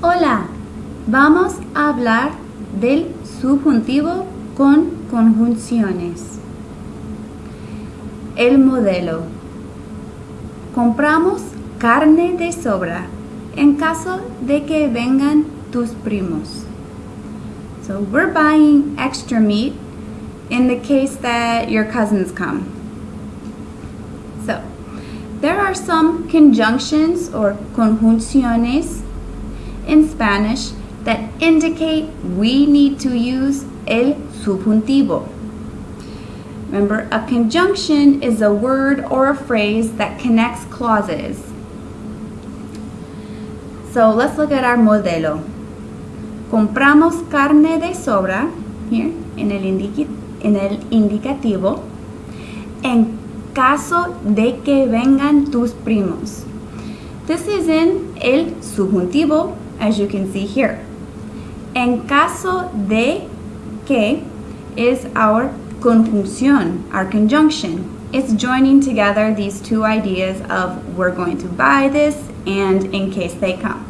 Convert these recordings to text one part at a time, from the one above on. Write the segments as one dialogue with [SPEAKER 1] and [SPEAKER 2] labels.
[SPEAKER 1] Hola, vamos a hablar del subjuntivo con conjunciones. El modelo. Compramos carne de sobra en caso de que vengan tus primos. So we're buying extra meat in the case that your cousins come. There are some conjunctions or conjunciones in Spanish that indicate we need to use el subjuntivo. Remember, a conjunction is a word or a phrase that connects clauses. So let's look at our modelo. Compramos carne de sobra, here, en el, indici en el indicativo, en caso de que vengan tus primos. This is in el subjuntivo as you can see here. En caso de que is our conjunción, our conjunction. It's joining together these two ideas of we're going to buy this and in case they come.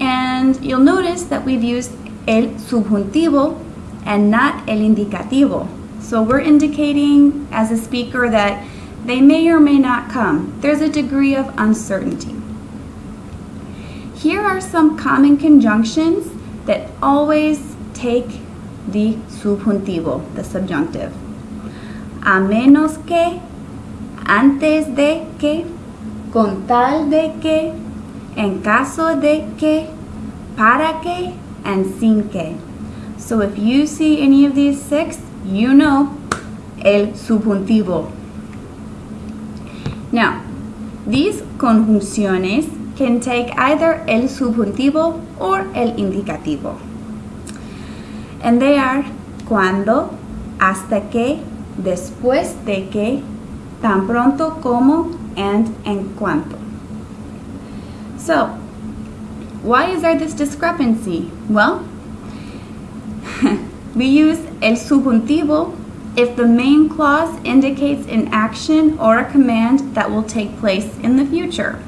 [SPEAKER 1] And you'll notice that we've used el subjuntivo and not el indicativo. So we're indicating as a speaker that they may or may not come. There's a degree of uncertainty. Here are some common conjunctions that always take the subjuntivo, the subjunctive. A menos que, antes de que, con tal de que, en caso de que, para que, and sin que. So if you see any of these six, you know el subjuntivo. Now, these conjunciones can take either el subjuntivo or el indicativo. And they are cuando, hasta que, después de que, tan pronto como, and en cuanto. So, why is there this discrepancy? Well, we use el subjuntivo if the main clause indicates an action or a command that will take place in the future.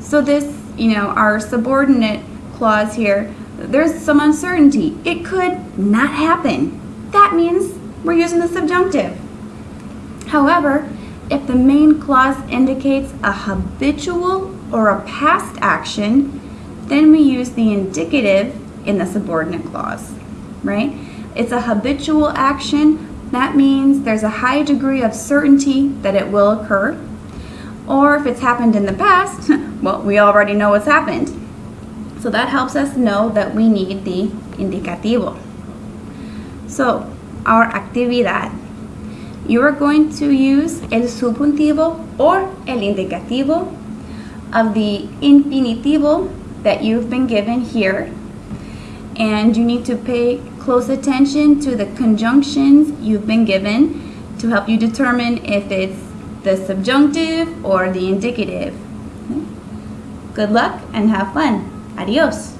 [SPEAKER 1] So this, you know, our subordinate clause here, there's some uncertainty. It could not happen. That means we're using the subjunctive. However, if the main clause indicates a habitual or a past action, then we use the indicative in the subordinate clause, right? It's a habitual action. That means there's a high degree of certainty that it will occur. Or if it's happened in the past, well, we already know what's happened. So that helps us know that we need the indicativo. So, our actividad. You are going to use el subjuntivo or el indicativo of the infinitivo that you've been given here. And you need to pay close attention to the conjunctions you've been given to help you determine if it's the subjunctive or the indicative. Good luck and have fun. Adios.